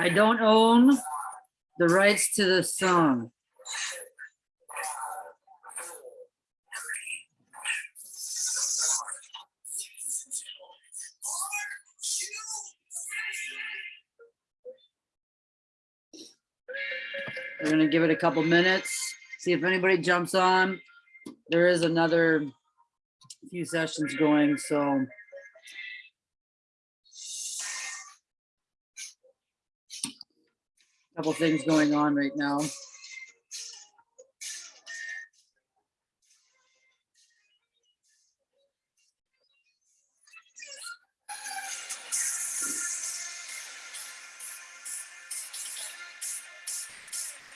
I don't own the rights to the song. We're gonna give it a couple minutes, see if anybody jumps on. There is another few sessions going, so. Couple things going on right now.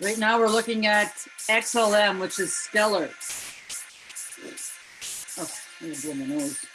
Right now, we're looking at XLM, which is stellar. Oh, I'm gonna blow my nose.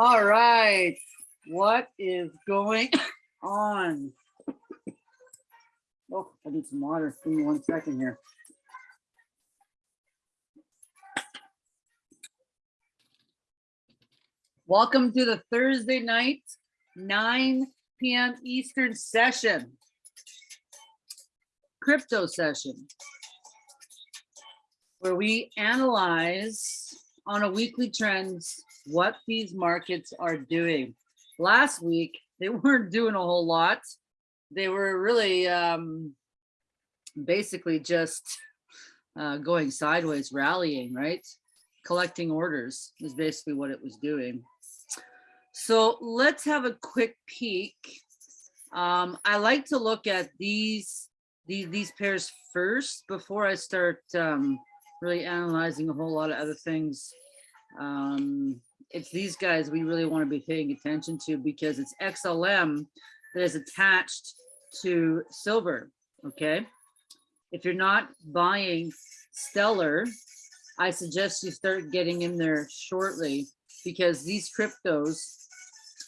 All right, what is going on? Oh, I need some water. Give me one second here. Welcome to the Thursday night, 9 p.m. Eastern session. Crypto session. Where we analyze on a weekly trends what these markets are doing. Last week, they weren't doing a whole lot. They were really um, basically just uh, going sideways, rallying, right? Collecting orders is basically what it was doing. So let's have a quick peek. Um, I like to look at these, these, these pairs first before I start um, really analyzing a whole lot of other things. Um, it's these guys we really want to be paying attention to because it's XLM that is attached to silver, okay? If you're not buying Stellar, I suggest you start getting in there shortly because these cryptos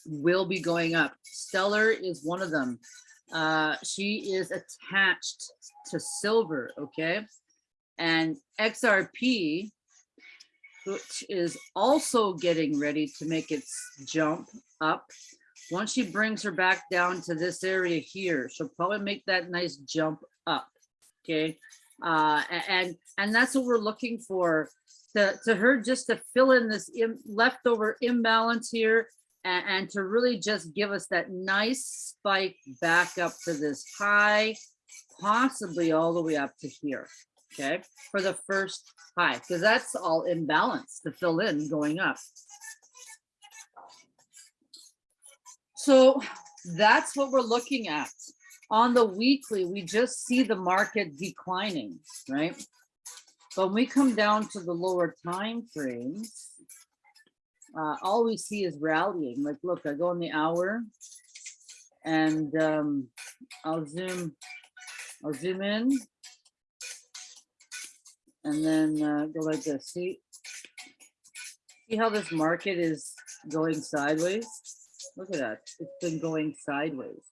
will be going up. Stellar is one of them. Uh, she is attached to silver, okay? And XRP which is also getting ready to make its jump up. Once she brings her back down to this area here, she'll probably make that nice jump up. Okay. Uh, and and that's what we're looking for to, to her just to fill in this Im leftover imbalance here and, and to really just give us that nice spike back up to this high, possibly all the way up to here okay, for the first high, because that's all imbalance to fill in going up. So that's what we're looking at. On the weekly, we just see the market declining, right? But when we come down to the lower time frames, uh, all we see is rallying. Like, look, I go in the hour and um, I'll zoom, I'll zoom in and then uh, go like this. See, see how this market is going sideways? Look at that. It's been going sideways.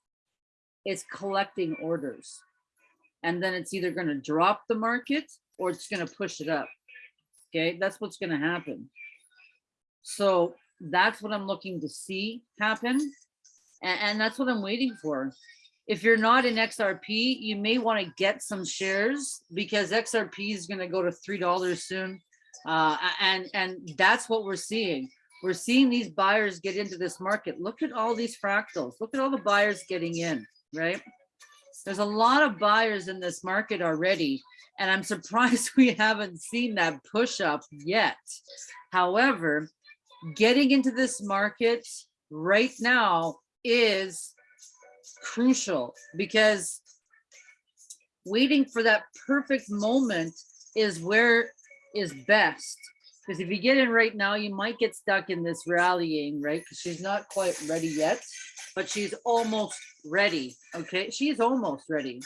It's collecting orders. And then it's either going to drop the market or it's going to push it up. Okay, that's what's going to happen. So that's what I'm looking to see happen. And, and that's what I'm waiting for if you're not in XRP, you may want to get some shares because XRP is going to go to $3 soon. Uh, and, and that's what we're seeing. We're seeing these buyers get into this market. Look at all these fractals. Look at all the buyers getting in, right? There's a lot of buyers in this market already. And I'm surprised we haven't seen that push up yet. However, getting into this market right now is crucial because waiting for that perfect moment is where is best. Because if you get in right now, you might get stuck in this rallying, right? Because she's not quite ready yet, but she's almost ready. Okay, she's almost ready.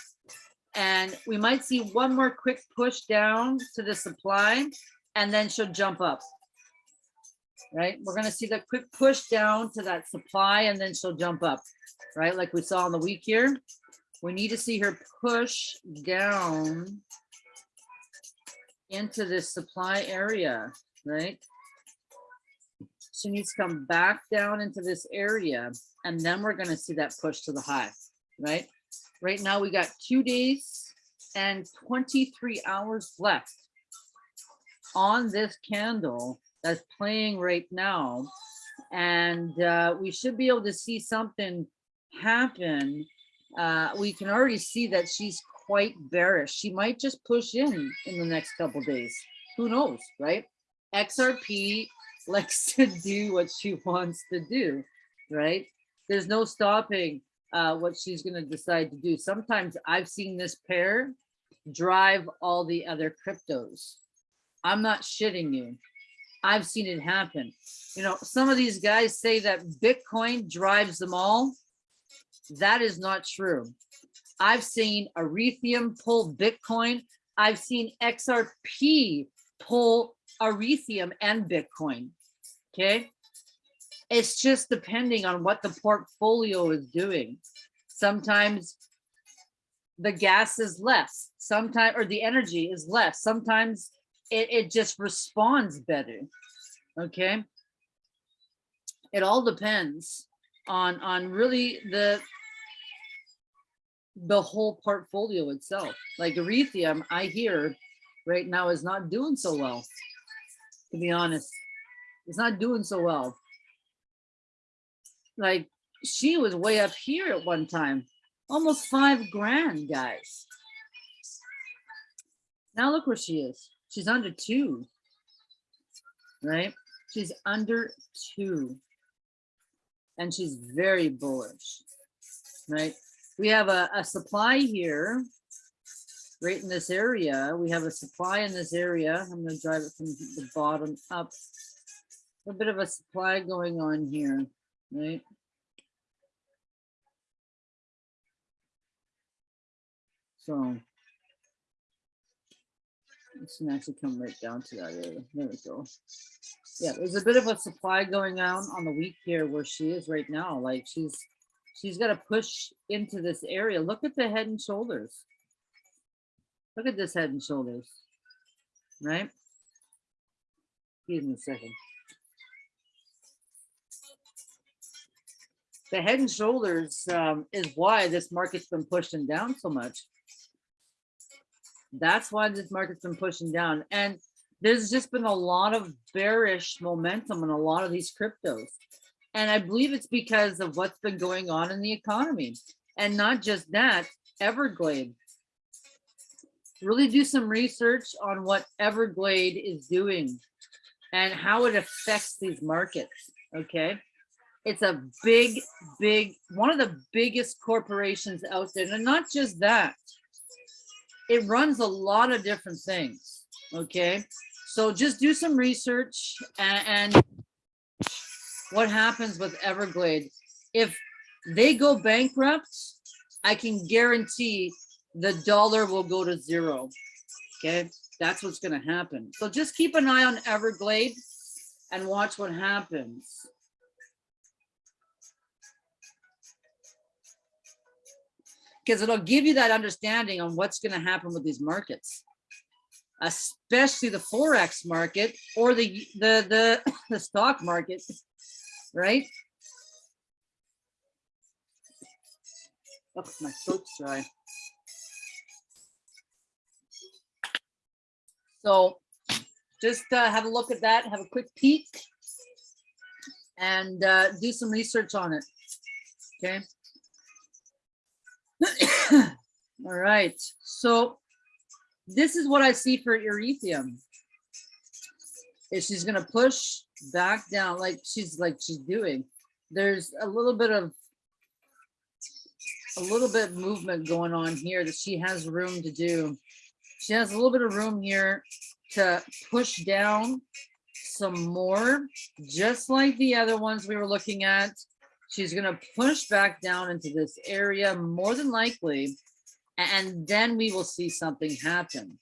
And we might see one more quick push down to the supply and then she'll jump up. Right? We're gonna see that quick push down to that supply and then she'll jump up, right? Like we saw on the week here. We need to see her push down into this supply area, right? She needs to come back down into this area and then we're gonna see that push to the high, right? Right now we got two days and 23 hours left on this candle that's playing right now. And uh, we should be able to see something happen. Uh, we can already see that she's quite bearish. She might just push in in the next couple days. Who knows, right? XRP likes to do what she wants to do, right? There's no stopping uh, what she's going to decide to do. Sometimes I've seen this pair drive all the other cryptos. I'm not shitting you. I've seen it happen. You know, some of these guys say that Bitcoin drives them all. That is not true. I've seen Ethereum pull Bitcoin. I've seen XRP pull Ethereum and Bitcoin. Okay. It's just depending on what the portfolio is doing. Sometimes the gas is less, sometimes, or the energy is less. Sometimes it, it just responds better. Okay. It all depends on, on really the, the whole portfolio itself. Like Ethereum, I hear right now is not doing so well, to be honest. It's not doing so well. Like she was way up here at one time, almost five grand, guys. Now look where she is. She's under two, right? She's under two and she's very bullish, right? We have a, a supply here, right in this area. We have a supply in this area. I'm gonna drive it from the bottom up. A bit of a supply going on here, right? So this actually come right down to that area. There we go. Yeah, there's a bit of a supply going on on the week here where she is right now. Like she's she's got to push into this area. Look at the head and shoulders. Look at this head and shoulders, right? Give me a second. The head and shoulders um, is why this market's been pushing down so much. That's why this market's been pushing down. And there's just been a lot of bearish momentum in a lot of these cryptos. And I believe it's because of what's been going on in the economy. And not just that, Everglade. Really do some research on what Everglade is doing and how it affects these markets, okay? It's a big, big, one of the biggest corporations out there. And not just that, it runs a lot of different things. Okay. So just do some research and, and what happens with Everglade. If they go bankrupt, I can guarantee the dollar will go to zero. Okay. That's what's going to happen. So just keep an eye on Everglade and watch what happens. Because it'll give you that understanding on what's going to happen with these markets, especially the forex market or the the the, the stock market, right? Oh, my throat's dry. So just uh, have a look at that, have a quick peek, and uh, do some research on it. Okay. Right, so this is what I see for Ethereum. Is she's gonna push back down like she's like she's doing. There's a little bit of a little bit of movement going on here that she has room to do. She has a little bit of room here to push down some more, just like the other ones we were looking at. She's going to push back down into this area more than likely. And then we will see something happen.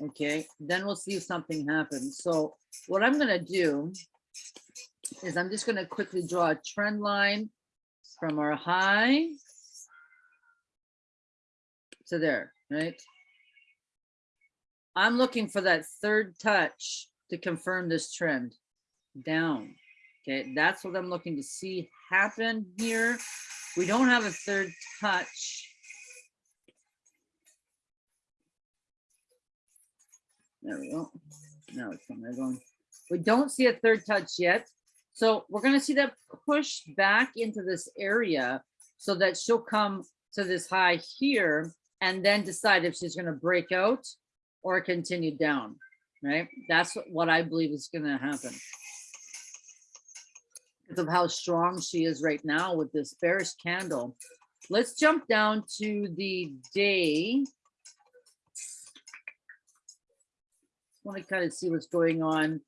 Okay, then we'll see something happen. So what I'm gonna do is I'm just gonna quickly draw a trend line from our high to there, right? I'm looking for that third touch to confirm this trend down. Okay, that's what I'm looking to see happen here. We don't have a third touch. There we go. Now it's coming going. We don't see a third touch yet. So we're gonna see that push back into this area so that she'll come to this high here and then decide if she's gonna break out or continue down, right? That's what I believe is gonna happen. Because of how strong she is right now with this bearish candle. Let's jump down to the day. Want to kind of see what's going on.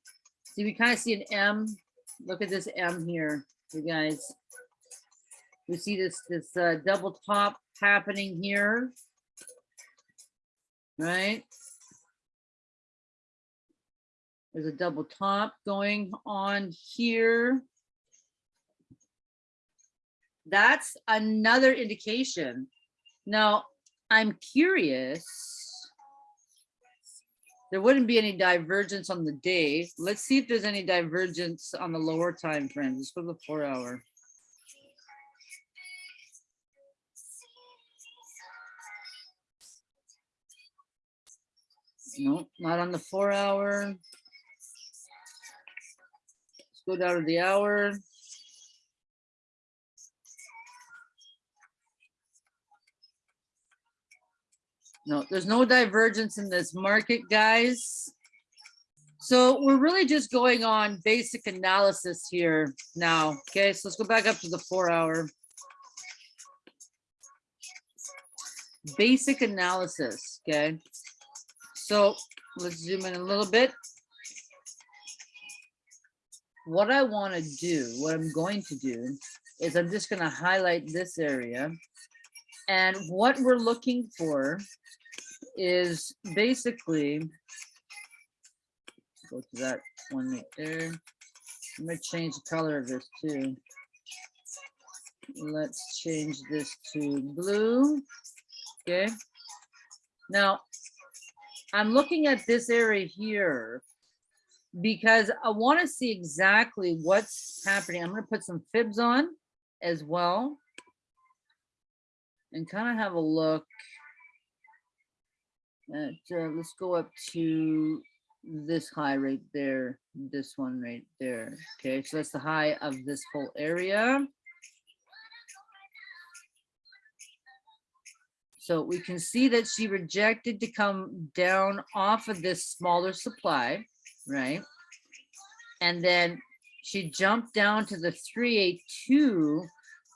See, we kind of see an M. Look at this M here, you guys. We see this this uh, double top happening here, right? There's a double top going on here. That's another indication. Now, I'm curious. There wouldn't be any divergence on the day. Let's see if there's any divergence on the lower time frame. Just for the four hour. No, not on the four hour. Let's go down to the hour. No, there's no divergence in this market, guys. So we're really just going on basic analysis here now. Okay, so let's go back up to the four hour. Basic analysis, okay? So let's zoom in a little bit. What I want to do, what I'm going to do, is I'm just going to highlight this area. And what we're looking for is basically, go to that one right there. I'm gonna change the color of this too. Let's change this to blue. Okay. Now, I'm looking at this area here because I want to see exactly what's happening. I'm going to put some fibs on as well and kind of have a look uh, let's go up to this high right there, this one right there. Okay, so that's the high of this whole area. So we can see that she rejected to come down off of this smaller supply, right? And then she jumped down to the 382,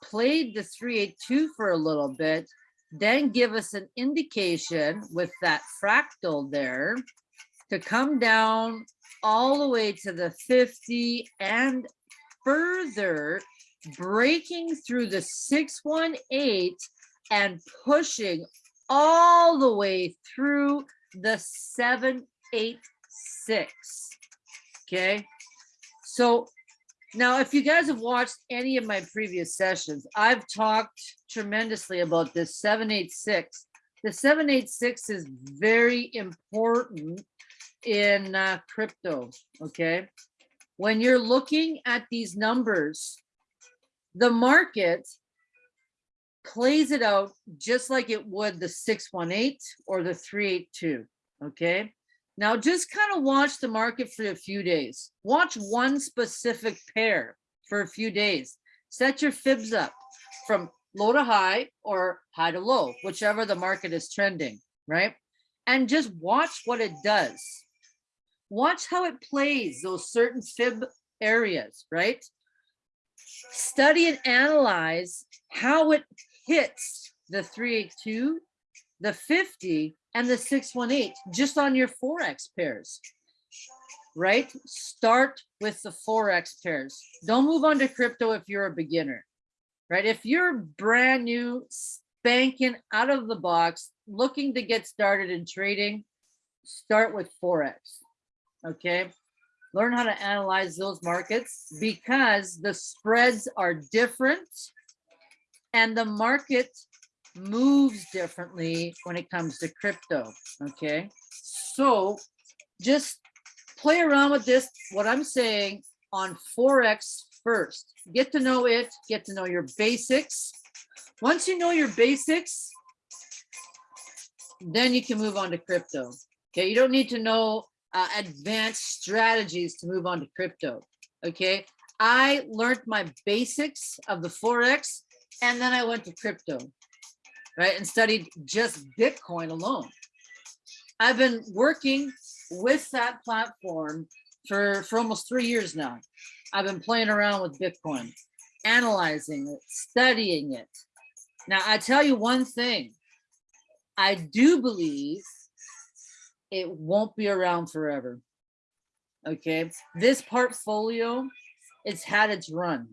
played the 382 for a little bit, then give us an indication with that fractal there to come down all the way to the 50 and further breaking through the 618 and pushing all the way through the 786 okay? So now, if you guys have watched any of my previous sessions, I've talked tremendously about this 786. The 786 is very important in uh, crypto, okay? When you're looking at these numbers, the market plays it out just like it would the 618 or the 382, okay? Now just kind of watch the market for a few days. Watch one specific pair for a few days. Set your fibs up from low to high or high to low, whichever the market is trending, right? And just watch what it does. Watch how it plays those certain fib areas, right? Study and analyze how it hits the 382, the 50, and the 618 just on your Forex pairs, right? Start with the Forex pairs. Don't move on to crypto if you're a beginner, right? If you're brand new, banking out of the box, looking to get started in trading, start with Forex. Okay? Learn how to analyze those markets because the spreads are different and the market moves differently when it comes to crypto. Okay? So just play around with this, what I'm saying on Forex first. Get to know it, get to know your basics. Once you know your basics, then you can move on to crypto. Okay, you don't need to know uh, advanced strategies to move on to crypto. Okay, I learned my basics of the Forex and then I went to crypto, right, and studied just Bitcoin alone. I've been working with that platform for, for almost three years now. I've been playing around with Bitcoin, analyzing it, studying it. Now, I tell you one thing, I do believe it won't be around forever. Okay, this portfolio, it's had its run.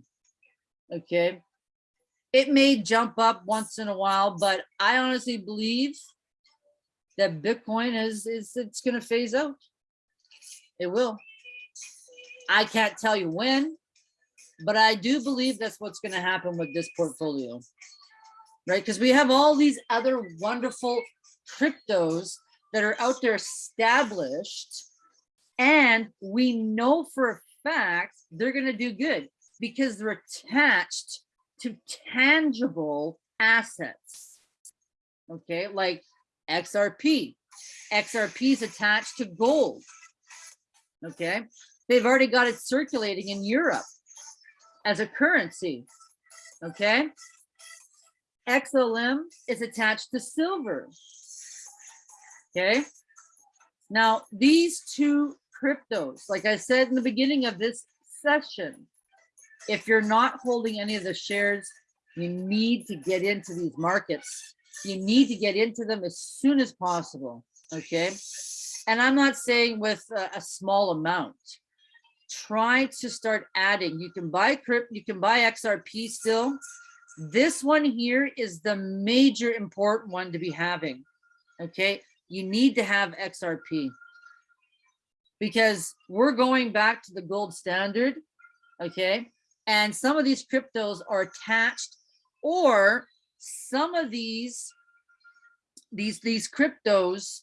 Okay, it may jump up once in a while, but I honestly believe that Bitcoin is is it's going to phase out. It will. I can't tell you when, but I do believe that's what's going to happen with this portfolio, right? Because we have all these other wonderful cryptos that are out there established, and we know for a fact they're going to do good because they're attached to tangible assets. Okay, like XRP. XRP is attached to gold. Okay, they've already got it circulating in Europe as a currency. Okay, XLM is attached to silver. Okay, now these two cryptos, like I said in the beginning of this session, if you're not holding any of the shares, you need to get into these markets you need to get into them as soon as possible. Okay. And I'm not saying with a, a small amount. Try to start adding. You can buy crypt, you can buy XRP still. This one here is the major important one to be having. Okay. You need to have XRP because we're going back to the gold standard. Okay. And some of these cryptos are attached or some of these these these cryptos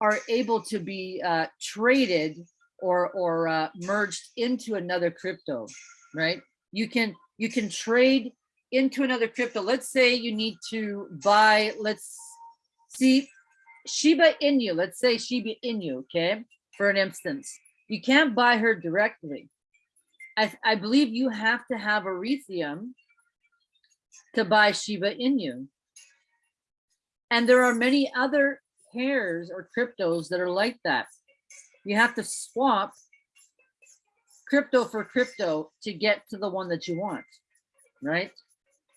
are able to be uh, traded or or uh, merged into another crypto, right? You can you can trade into another crypto. Let's say you need to buy. Let's see Shiba Inu. Let's say Shiba Inu. Okay, for an instance, you can't buy her directly. I, I believe you have to have Ethereum to buy Shiba Inu. And there are many other pairs or cryptos that are like that. You have to swap crypto for crypto to get to the one that you want, right?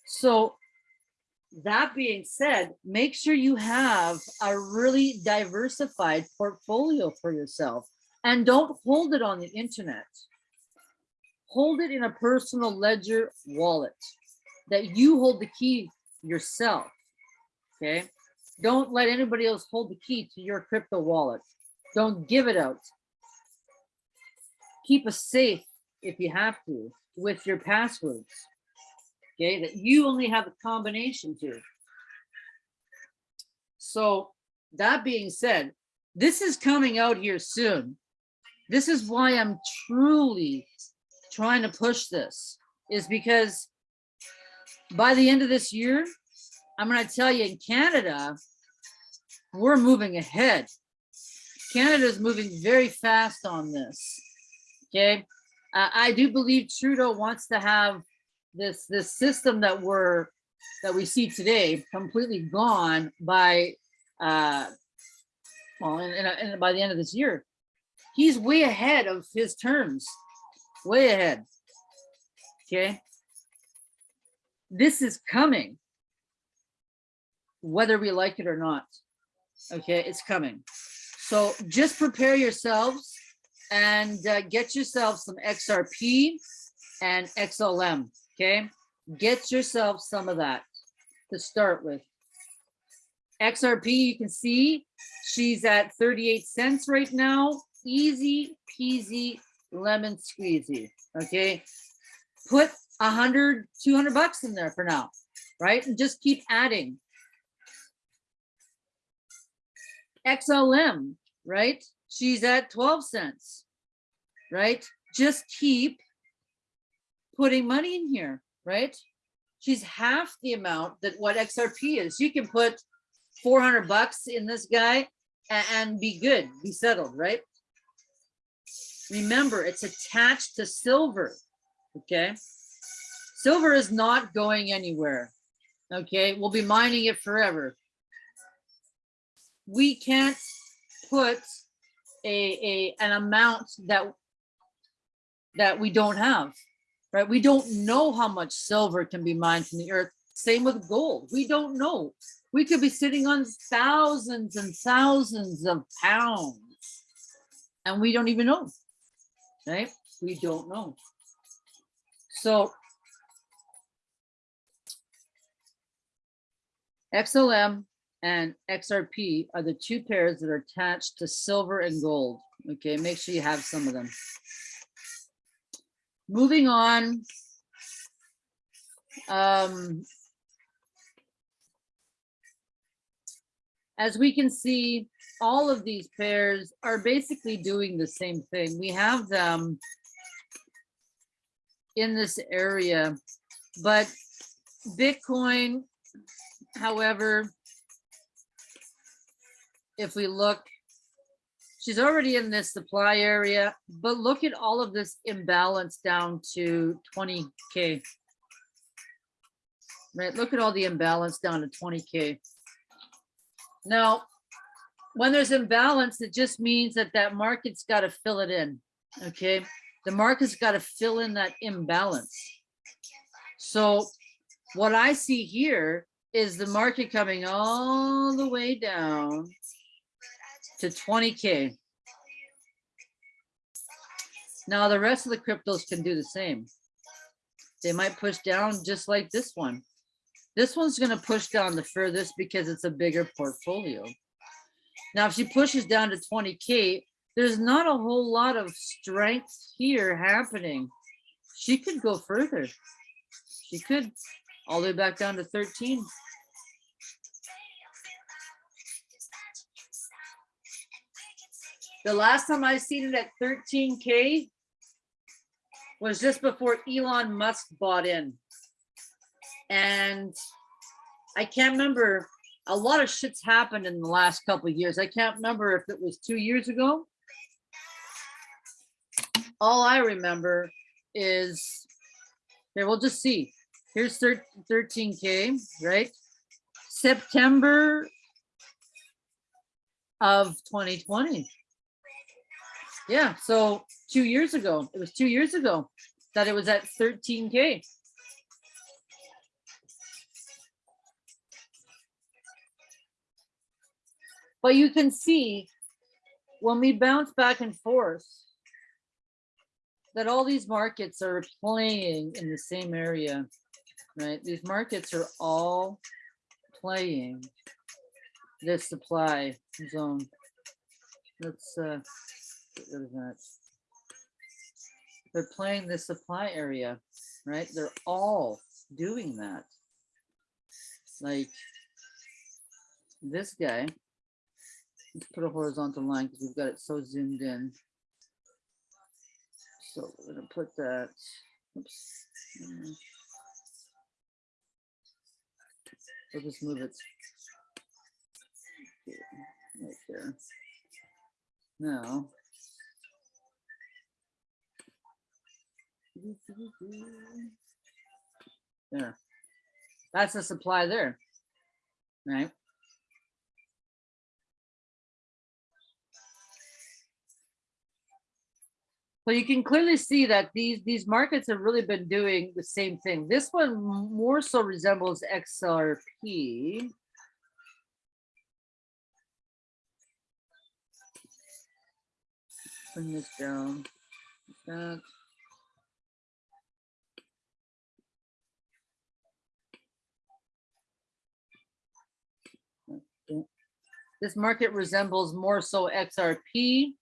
So that being said, make sure you have a really diversified portfolio for yourself and don't hold it on the internet. Hold it in a personal ledger wallet that you hold the key yourself. Okay. Don't let anybody else hold the key to your crypto wallet. Don't give it out. Keep a safe if you have to with your passwords. Okay, that you only have a combination to. So that being said, this is coming out here soon. This is why I'm truly trying to push this is because by the end of this year, I'm going to tell you in Canada, we're moving ahead. Canada is moving very fast on this. Okay. Uh, I do believe Trudeau wants to have this this system that we're that we see today completely gone by uh well and, in, by the end of this year he's way ahead of his terms way ahead okay this is coming, whether we like it or not. Okay, it's coming. So just prepare yourselves and uh, get yourself some XRP and XLM. Okay, Get yourself some of that to start with. XRP, you can see she's at 38 cents right now. Easy peasy lemon squeezy. Okay. Put a hundred, 200 bucks in there for now, right? And just keep adding. XLM, right? She's at 12 cents, right? Just keep putting money in here, right? She's half the amount that what XRP is. You can put 400 bucks in this guy a- and be good, be settled, right? Remember, it's attached to silver, okay? Silver is not going anywhere, okay? We'll be mining it forever. We can't put a, a, an amount that that we don't have, right? We don't know how much silver can be mined from the earth. Same with gold. We don't know. We could be sitting on thousands and thousands of pounds and we don't even know, right? We don't know. So XLM and XRP are the two pairs that are attached to silver and gold. Okay, make sure you have some of them. Moving on. Um, as we can see, all of these pairs are basically doing the same thing. We have them in this area, but Bitcoin, however, if we look, she's already in this supply area, but look at all of this imbalance down to 20K. Right, look at all the imbalance down to 20K. Now, when there's imbalance, it just means that that market's got to fill it in, okay? The market's got to fill in that imbalance. So what I see here is the market coming all the way down to 20K. Now the rest of the cryptos can do the same. They might push down just like this one. This one's gonna push down the furthest because it's a bigger portfolio. Now, if she pushes down to 20K, there's not a whole lot of strength here happening. She could go further. She could all the way back down to 13. The last time I seen it at 13K was just before Elon Musk bought in. And I can't remember, a lot of shit's happened in the last couple of years. I can't remember if it was two years ago. All I remember is, okay, we'll just see. Here's 13K, right? September of 2020. Yeah, so two years ago, it was two years ago that it was at 13K. But you can see when we bounce back and forth that all these markets are playing in the same area, right? These markets are all playing this supply zone. Let's uh, get rid of that. They're playing the supply area, right? They're all doing that. Like this guy, put a horizontal line because we've got it so zoomed in. So we're gonna put that, oops. We'll just move it. Right there. Now. There. That's the supply there, right? So you can clearly see that these, these markets have really been doing the same thing. This one more so resembles XRP. Bring this down. That. This market resembles more so XRP.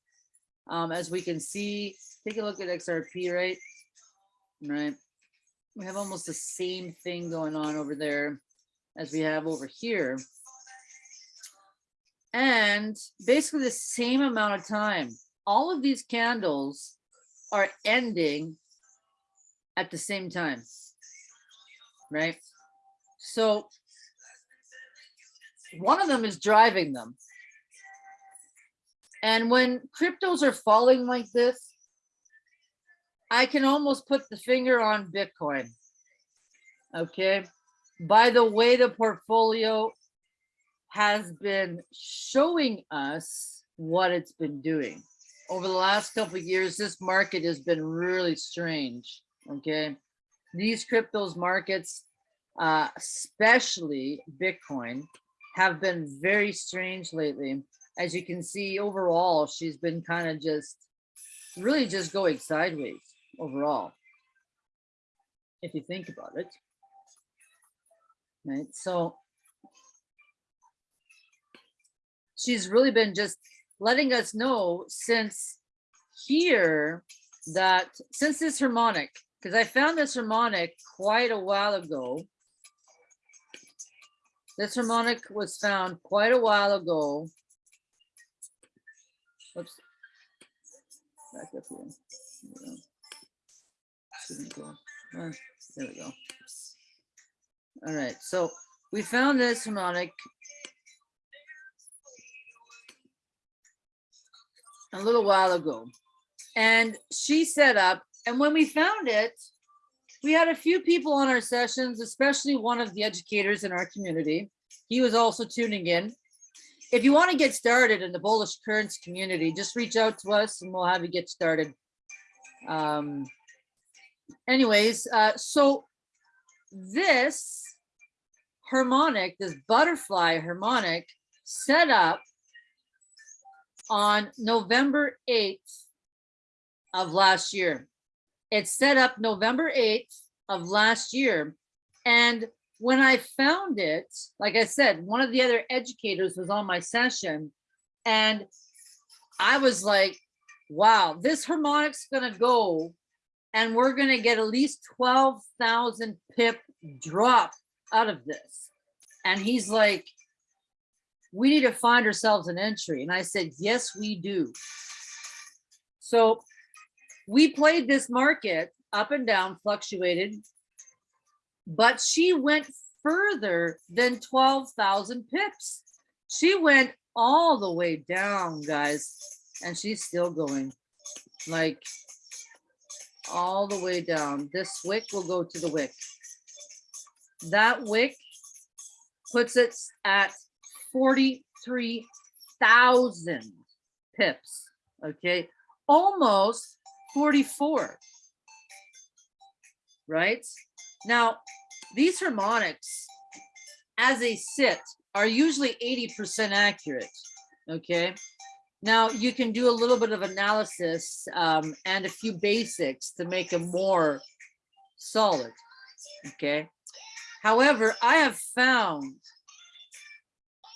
Um, as we can see, take a look at XRP, right? Right. We have almost the same thing going on over there as we have over here. And basically the same amount of time. All of these candles are ending at the same time, right? So one of them is driving them. And when cryptos are falling like this, I can almost put the finger on Bitcoin. Okay. By the way, the portfolio has been showing us what it's been doing over the last couple years. This market has been really strange. Okay. These cryptos markets, uh, especially Bitcoin, have been very strange lately. As you can see, overall, she's been kind of just really just going sideways overall. If you think about it. Right. So she's really been just letting us know since here that since this harmonic, because I found this harmonic quite a while ago. This harmonic was found quite a while ago. Oops. Back up here. Uh, there we go. All right, so we found this harmonic a little while ago. And she set up, and when we found it, we had a few people on our sessions, especially one of the educators in our community. He was also tuning in. If you want to get started in the bullish currents community, just reach out to us and we'll have you get started. Um, anyways, uh, so this harmonic, this butterfly harmonic set up on November 8th of last year. It set up November 8th of last year. And when I found it, like I said, one of the other educators was on my session and I was like, wow, this harmonic's gonna go and we're gonna get at least 12,000 pip drop out of this. And he's like, we need to find ourselves an entry. And I said, yes, we do. So we played this market up and down, fluctuated, but she went further than 12,000 pips. She went all the way down, guys, and she's still going like all the way down. This wick will go to the wick. That wick puts it at 43,000 pips, okay? Almost 44, right? Now, these harmonics, as they sit, are usually 80% accurate, okay? Now, you can do a little bit of analysis um, and a few basics to make them more solid, okay? However, I have found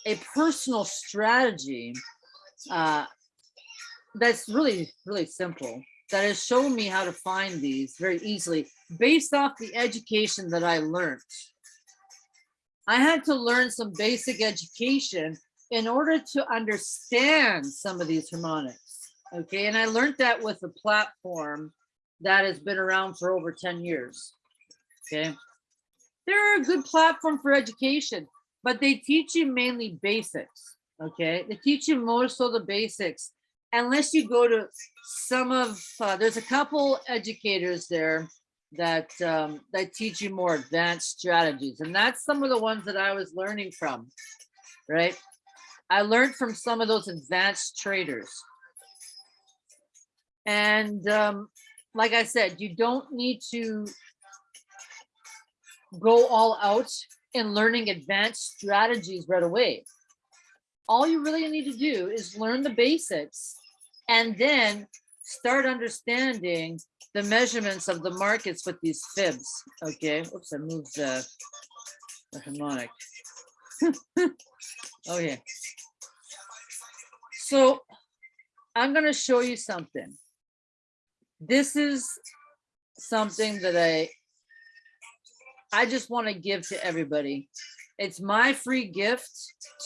a personal strategy uh, that's really, really simple that has shown me how to find these very easily based off the education that I learned. I had to learn some basic education in order to understand some of these harmonics. Okay, and I learned that with a platform that has been around for over 10 years. Okay, they're a good platform for education but they teach you mainly basics. Okay, they teach you more so the basics. Unless you go to some of, uh, there's a couple educators there that um, that teach you more advanced strategies, and that's some of the ones that I was learning from. Right, I learned from some of those advanced traders. And um, like I said, you don't need to go all out in learning advanced strategies right away. All you really need to do is learn the basics and then start understanding the measurements of the markets with these fibs. Okay, oops, I moved the, the harmonic. oh yeah. So I'm gonna show you something. This is something that I I just want to give to everybody. It's my free gift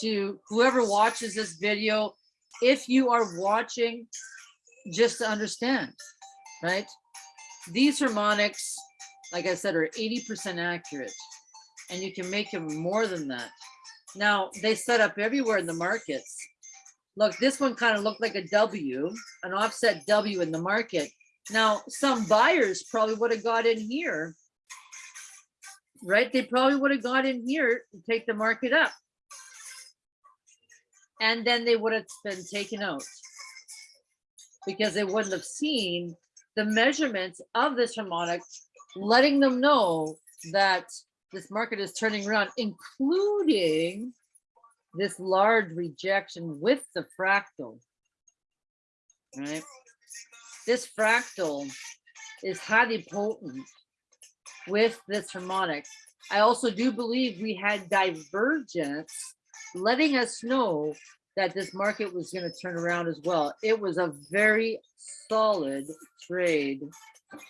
to whoever watches this video. If you are watching, just to understand, right? These harmonics, like I said, are 80% accurate and you can make them more than that. Now they set up everywhere in the markets. Look, this one kind of looked like a W, an offset W in the market. Now, some buyers probably would have got in here, right? They probably would have got in here to take the market up. And then they would have been taken out because they wouldn't have seen the measurements of this harmonic, letting them know that this market is turning around, including this large rejection with the fractal, right? This fractal is highly potent with this harmonic. I also do believe we had divergence letting us know that this market was going to turn around as well. It was a very solid trade,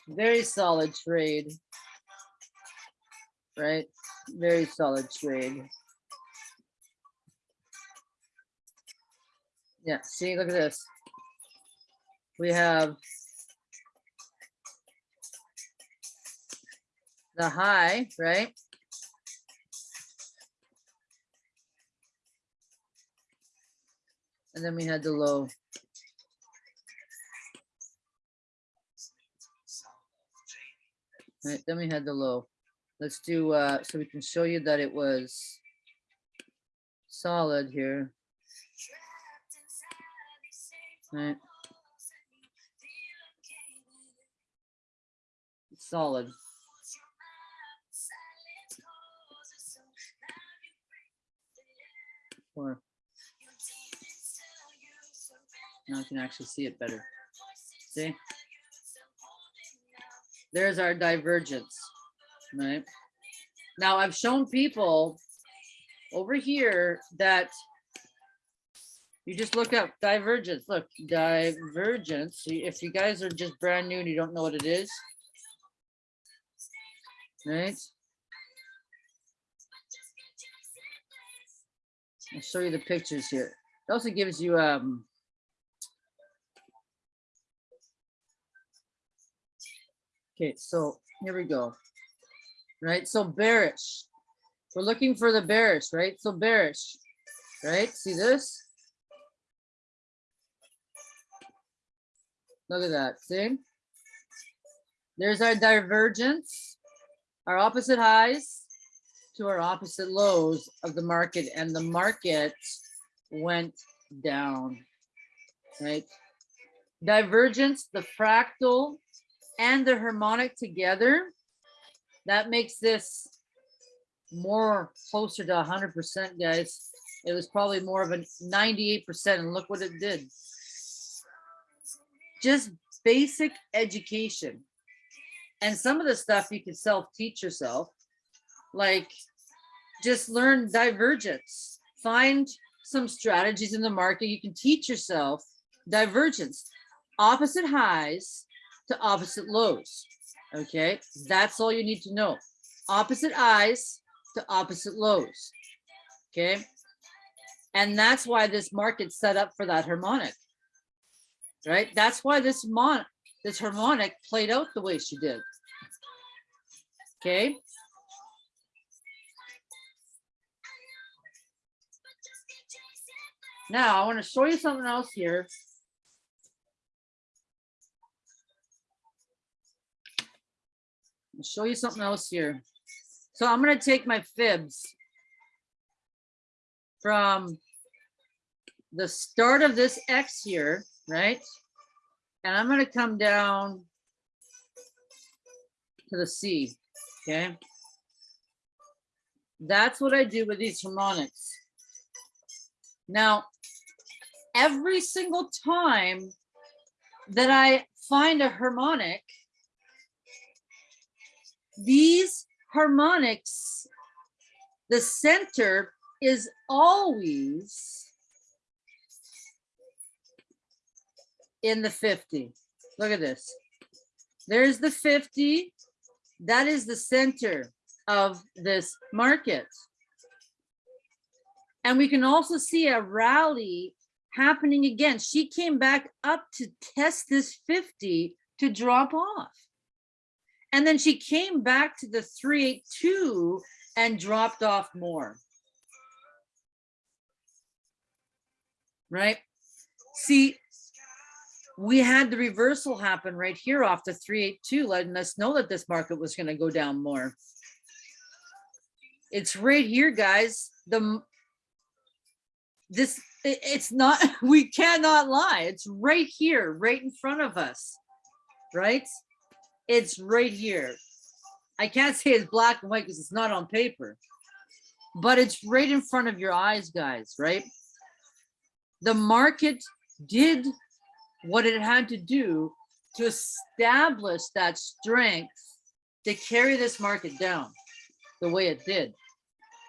very solid trade, right? Very solid trade. Yeah, see, look at this. We have the high, right? And then we had the low. Right, then we had the low. Let's do, uh, so we can show you that it was solid here. Right. Solid. Or now I can actually see it better. See? There's our divergence, right? Now I've shown people over here that you just look up divergence. Look, divergence. If you guys are just brand new and you don't know what it is, right? I'll show you the pictures here. It also gives you um Okay, so here we go. Right, so bearish. We're looking for the bearish, right? So bearish, right? See this? Look at that, see? There's our divergence, our opposite highs to our opposite lows of the market and the market went down, right? Divergence, the fractal and the harmonic together, that makes this more closer to 100%, guys. It was probably more of a 98%, and look what it did. Just basic education. And some of the stuff you can self-teach yourself, like just learn divergence. Find some strategies in the market. You can teach yourself divergence, opposite highs to opposite lows. Okay, that's all you need to know. Opposite highs to opposite lows. Okay, and that's why this market's set up for that harmonic. Right, that's why this mon this harmonic played out the way she did. Okay. Now I want to show you something else here. I'll show you something else here. So I'm going to take my fibs from the start of this X here, right? And I'm going to come down to the C, okay? That's what I do with these harmonics. Now, every single time that I find a harmonic, these harmonics, the center is always in the 50. Look at this. There's the 50. That is the center of this market. And we can also see a rally happening again. She came back up to test this 50 to drop off. And then she came back to the 382 and dropped off more. Right? See, we had the reversal happen right here off the 382, letting us know that this market was going to go down more. It's right here, guys. The this it- it's not we cannot lie. It's right here, right in front of us. Right? It's right here. I can't say it's black and white because it's not on paper, but it's right in front of your eyes, guys, right? The market did what it had to do to establish that strength to carry this market down the way it did.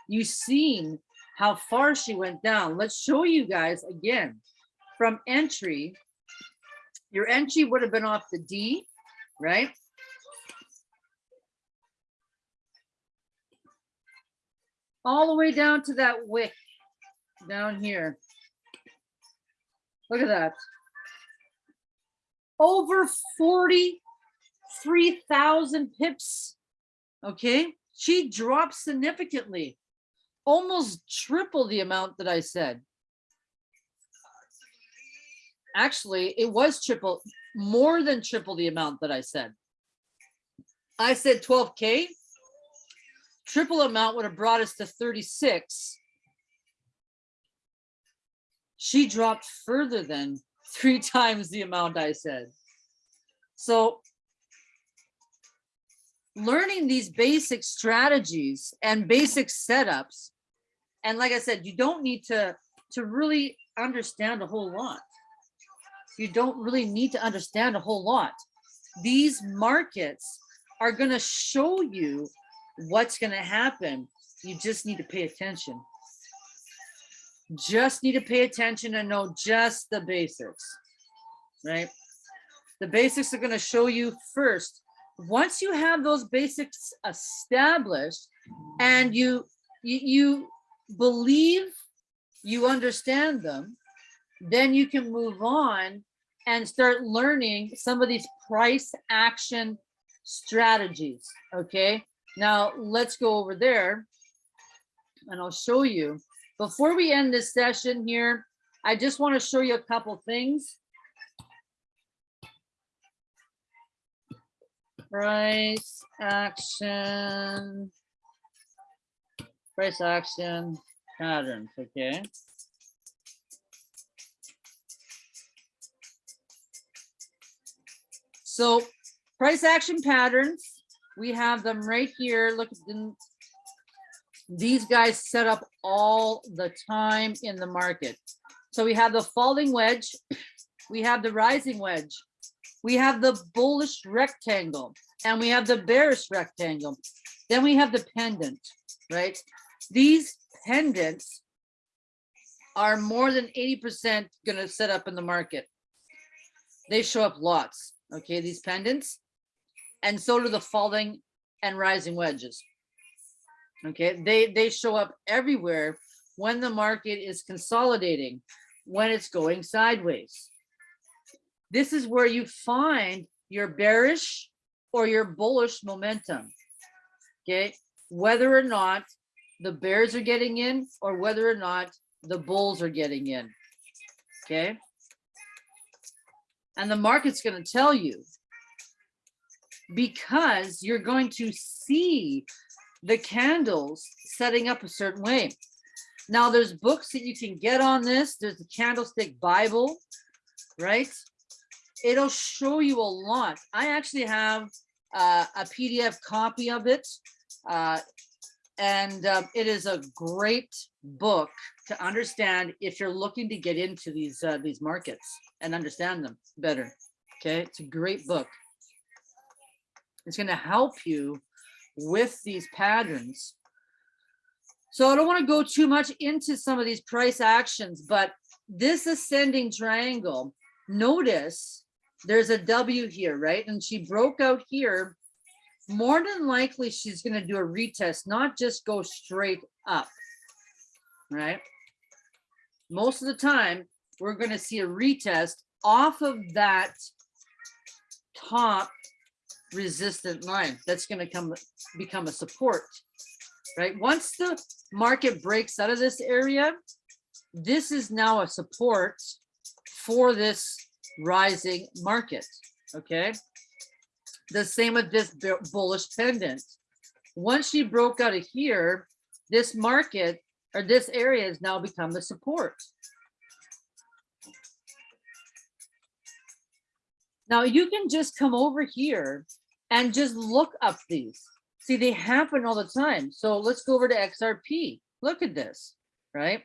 You've seen how far she went down. Let's show you guys again from entry. Your entry would have been off the D, right? All the way down to that wick down here. Look at that. Over 43,000 pips. Okay, she dropped significantly, almost triple the amount that I said. Actually, it was triple, more than triple the amount that I said. I said 12K. Triple amount would have brought us to 36. She dropped further than three times the amount I said. So learning these basic strategies and basic setups, and like I said, you don't need to, to really understand a whole lot. You don't really need to understand a whole lot. These markets are gonna show you what's gonna happen. You just need to pay attention just need to pay attention and know just the basics, right? The basics are going to show you first. Once you have those basics established and you, you believe you understand them, then you can move on and start learning some of these price action strategies, okay? Now let's go over there and I'll show you before we end this session here, I just want to show you a couple things. Price action, price action patterns, okay? So price action patterns, we have them right here. Look at the these guys set up all the time in the market. So we have the falling wedge, we have the rising wedge, we have the bullish rectangle, and we have the bearish rectangle. Then we have the pendant, right? These pendants are more than 80% gonna set up in the market. They show up lots, okay, these pendants. And so do the falling and rising wedges. Okay, they, they show up everywhere when the market is consolidating, when it's going sideways. This is where you find your bearish or your bullish momentum. Okay, whether or not the bears are getting in or whether or not the bulls are getting in. Okay. And the market's going to tell you because you're going to see the candles setting up a certain way. Now there's books that you can get on this. There's the Candlestick Bible, right? It'll show you a lot. I actually have uh, a PDF copy of it. Uh, and uh, it is a great book to understand if you're looking to get into these uh, these markets and understand them better. Okay, it's a great book. It's going to help you with these patterns. So I don't want to go too much into some of these price actions, but this ascending triangle, notice there's a W here, right? And she broke out here. More than likely, she's gonna do a retest, not just go straight up, right? Most of the time, we're gonna see a retest off of that top resistant line. That's gonna come, become a support, right? Once the market breaks out of this area, this is now a support for this rising market, okay? The same with this bullish pendant. Once she broke out of here, this market or this area has now become the support. Now you can just come over here and just look up these. See, they happen all the time. So let's go over to XRP. Look at this, right?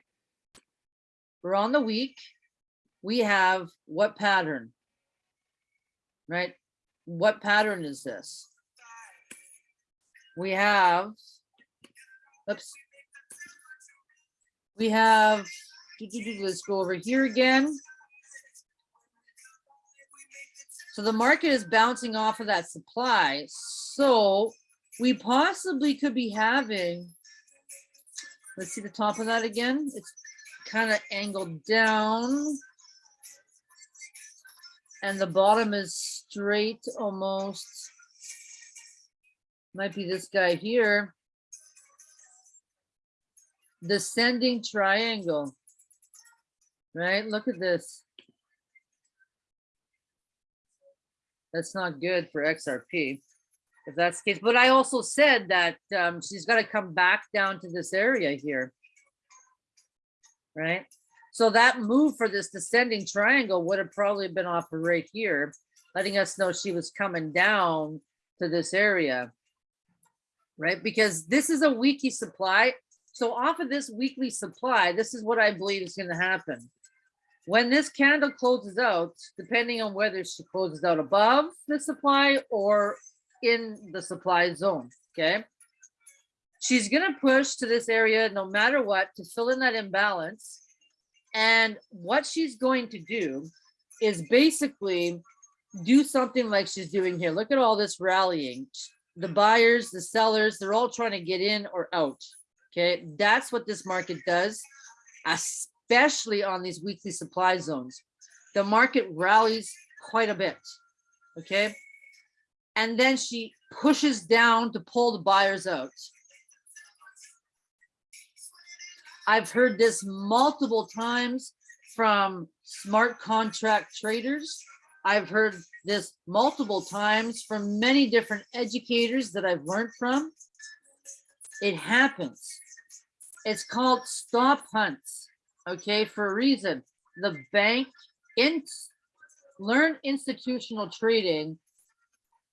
We're on the week. We have what pattern? Right? What pattern is this? We have, oops. We have, let's go over here again. So the market is bouncing off of that supply. So we possibly could be having, let's see the top of that again. It's kind of angled down. And the bottom is straight almost. Might be this guy here. Descending triangle. Right, look at this. That's not good for XRP, if that's the case. But I also said that um, she's got to come back down to this area here. Right? So that move for this descending triangle would have probably been off of right here, letting us know she was coming down to this area. Right? Because this is a weekly supply. So off of this weekly supply, this is what I believe is going to happen. When this candle closes out, depending on whether she closes out above the supply or in the supply zone, okay? She's gonna push to this area no matter what to fill in that imbalance. And what she's going to do is basically do something like she's doing here. Look at all this rallying. The buyers, the sellers, they're all trying to get in or out. Okay, that's what this market does, especially on these weekly supply zones. The market rallies quite a bit. Okay, and then she pushes down to pull the buyers out. I've heard this multiple times from smart contract traders. I've heard this multiple times from many different educators that I've learned from. It happens. It's called stop hunts, okay, for a reason. The bank in learn institutional trading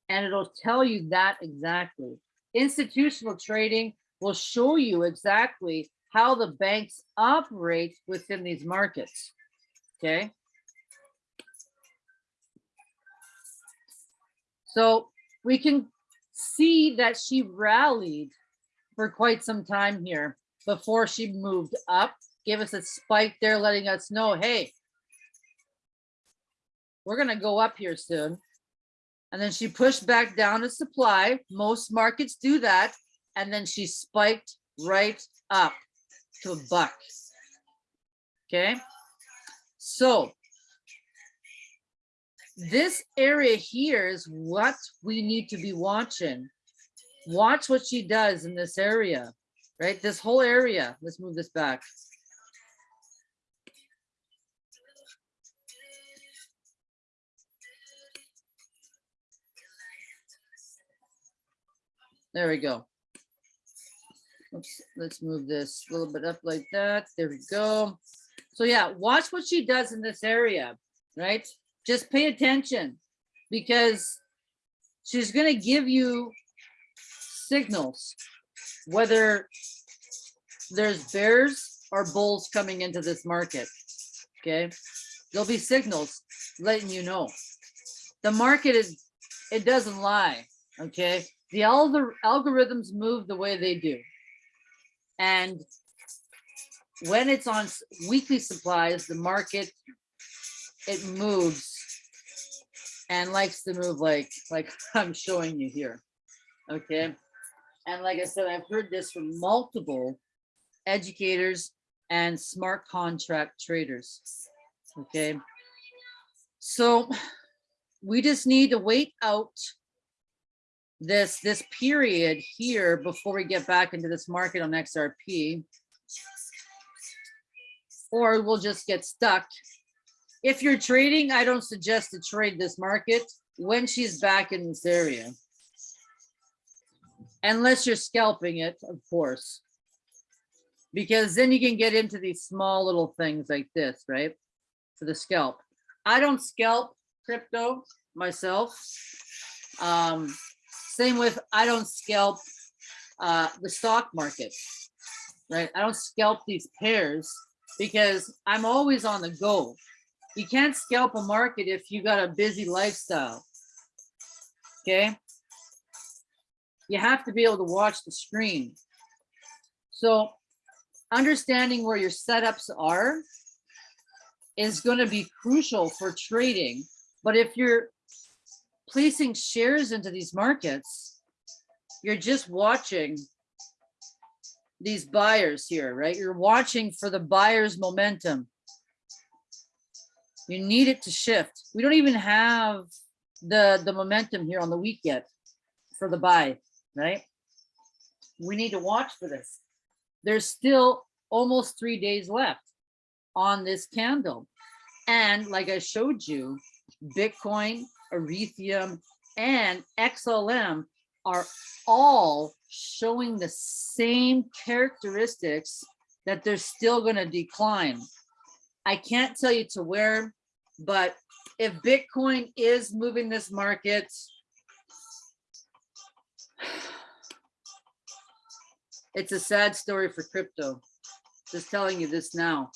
and it'll tell you that exactly. Institutional trading will show you exactly how the banks operate within these markets. Okay. So we can see that she rallied for quite some time here before she moved up, give us a spike there, letting us know, hey, we're going to go up here soon. And then she pushed back down to supply. Most markets do that. And then she spiked right up to a buck. Okay. So this area here is what we need to be watching. Watch what she does in this area, right? This whole area. Let's move this back. There we go. Oops, let's move this a little bit up like that. There we go. So yeah, watch what she does in this area, right? Just pay attention because she's going to give you signals, whether there's bears or bulls coming into this market. Okay. There'll be signals letting you know. The market is, it doesn't lie. Okay the algor algorithms move the way they do. And when it's on weekly supplies, the market it moves and likes to move like, like I'm showing you here. Okay. And like I said, I've heard this from multiple educators and smart contract traders. Okay. So we just need to wait out this, this period here before we get back into this market on XRP. Or we'll just get stuck. If you're trading, I don't suggest to trade this market when she's back in this area. Unless you're scalping it, of course. Because then you can get into these small little things like this, right? For the scalp. I don't scalp crypto myself. Um, same with, I don't scalp uh, the stock market, right? I don't scalp these pairs because I'm always on the go. You can't scalp a market if you got a busy lifestyle, okay? You have to be able to watch the screen. So understanding where your setups are is going to be crucial for trading. But if you're placing shares into these markets, you're just watching these buyers here, right? You're watching for the buyer's momentum. You need it to shift. We don't even have the, the momentum here on the week yet for the buy, right? We need to watch for this. There's still almost three days left on this candle. And like I showed you, Bitcoin, Ethereum, and XLM are all showing the same characteristics that they're still going to decline. I can't tell you to where, but if Bitcoin is moving this market, it's a sad story for crypto. Just telling you this now.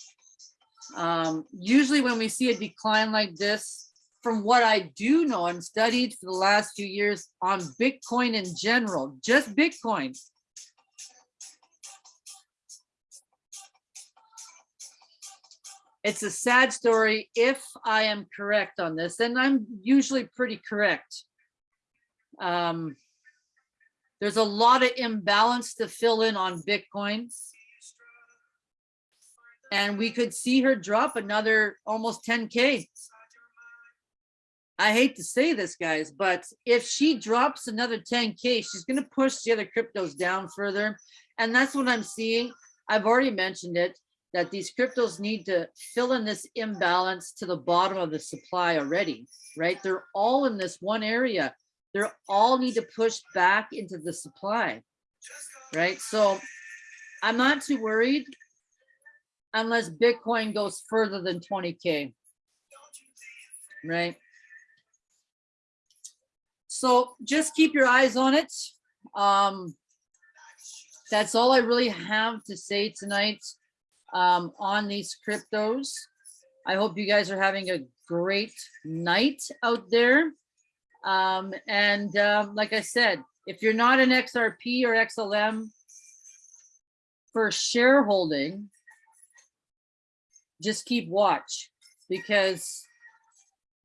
Um, usually when we see a decline like this, from what I do know and studied for the last few years on Bitcoin in general, just Bitcoin. It's a sad story if I am correct on this, and I'm usually pretty correct. Um, there's a lot of imbalance to fill in on Bitcoin and we could see her drop another almost 10K. I hate to say this, guys, but if she drops another 10K, she's going to push the other cryptos down further. And that's what I'm seeing. I've already mentioned it, that these cryptos need to fill in this imbalance to the bottom of the supply already, right? They're all in this one area. They're all need to push back into the supply, right? So I'm not too worried unless Bitcoin goes further than 20K. Right? So just keep your eyes on it. Um, that's all I really have to say tonight um, on these cryptos. I hope you guys are having a great night out there. Um, and um, like I said, if you're not an XRP or XLM for shareholding, just keep watch because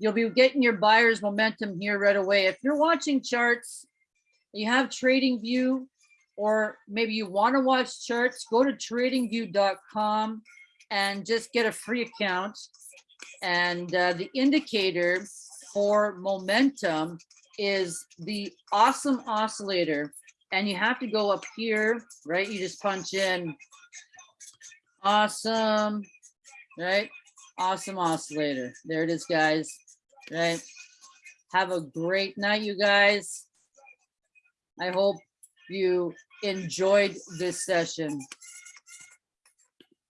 you'll be getting your buyer's momentum here right away. If you're watching charts, you have TradingView or maybe you want to watch charts, go to tradingview.com and just get a free account. And uh, the indicator for momentum is the awesome oscillator. And you have to go up here, right? You just punch in awesome right? Awesome oscillator. There it is, guys, right? Have a great night, you guys. I hope you enjoyed this session.